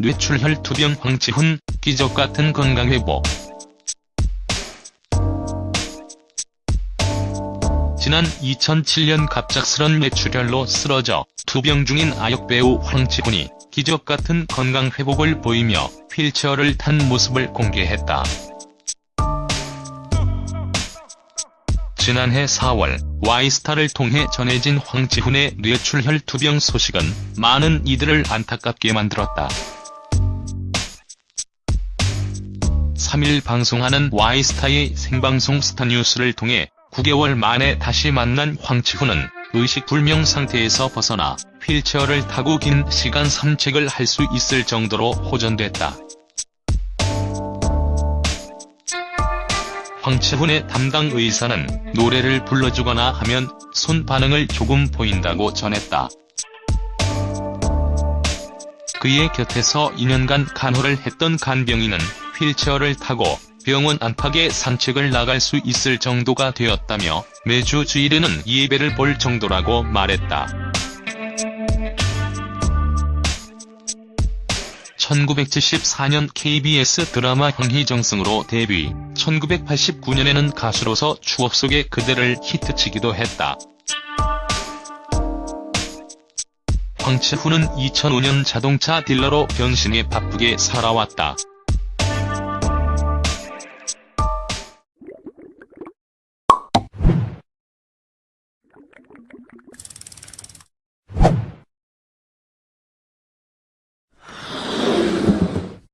뇌출혈 투병 황치훈, 기적같은 건강회복. 지난 2007년 갑작스런 뇌출혈로 쓰러져 투병 중인 아역배우 황치훈이 기적같은 건강회복을 보이며 휠체어를 탄 모습을 공개했다. 지난해 4월 Y스타를 통해 전해진 황치훈의 뇌출혈 투병 소식은 많은 이들을 안타깝게 만들었다. 3일 방송하는 Y스타의 생방송 스타뉴스를 통해 9개월 만에 다시 만난 황치훈은 의식불명 상태에서 벗어나 휠체어를 타고 긴 시간 산책을 할 수 있을 정도로 호전됐다. 황치훈의 담당 의사는 노래를 불러주거나 하면 손 반응을 조금 보인다고 전했다. 그의 곁에서 2년간 간호를 했던 간병인은 휠체어를 타고 병원 안팎에 산책을 나갈 수 있을 정도가 되었다며 매주 주일에는 예배를 볼 정도라고 말했다. 1974년 KBS 드라마 형희정승으로 데뷔, 1989년에는 가수로서 추억 속의 그대를 히트치기도 했다. 황치훈은 2005년 자동차 딜러로 변신해 바쁘게 살아왔다.